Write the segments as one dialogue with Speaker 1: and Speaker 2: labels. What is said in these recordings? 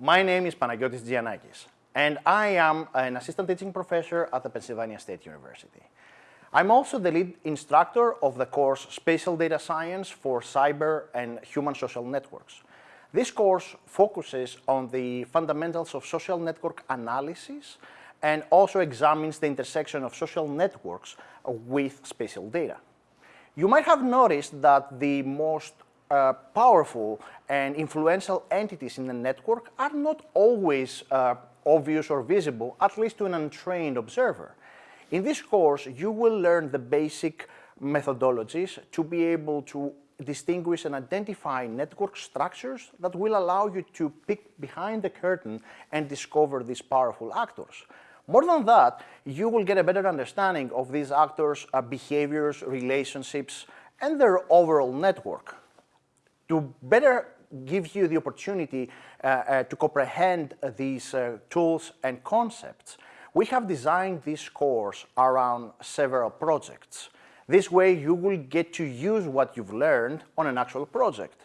Speaker 1: My name is Panagiotis Giannakis, and I am an assistant teaching professor at the Pennsylvania State University. I'm also the lead instructor of the course Spatial Data Science for Cyber and Human Social Networks. This course focuses on the fundamentals of social network analysis and also examines the intersection of social networks with spatial data. You might have noticed that the most uh, powerful and influential entities in the network are not always uh, obvious or visible, at least to an untrained observer. In this course, you will learn the basic methodologies to be able to distinguish and identify network structures that will allow you to peek behind the curtain and discover these powerful actors. More than that, you will get a better understanding of these actors' uh, behaviors, relationships, and their overall network. To better give you the opportunity uh, uh, to comprehend these uh, tools and concepts, we have designed this course around several projects. This way you will get to use what you've learned on an actual project.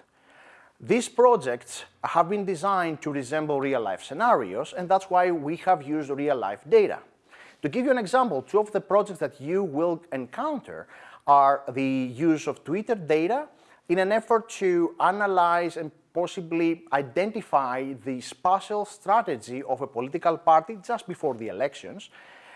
Speaker 1: These projects have been designed to resemble real-life scenarios, and that's why we have used real-life data. To give you an example, two of the projects that you will encounter are the use of Twitter data in an effort to analyze and possibly identify the spatial strategy of a political party just before the elections,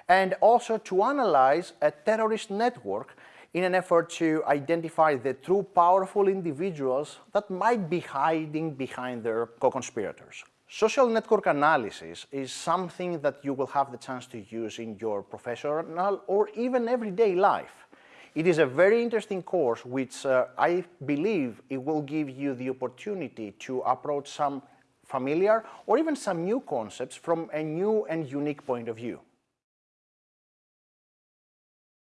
Speaker 1: and also to analyze a terrorist network in an effort to identify the true powerful individuals that might be hiding behind their co-conspirators. Social network analysis is something that you will have the chance to use in your professional or even everyday life. It is a very interesting course which uh, I believe it will give you the opportunity to approach some familiar or even some new concepts from a new and unique point of view.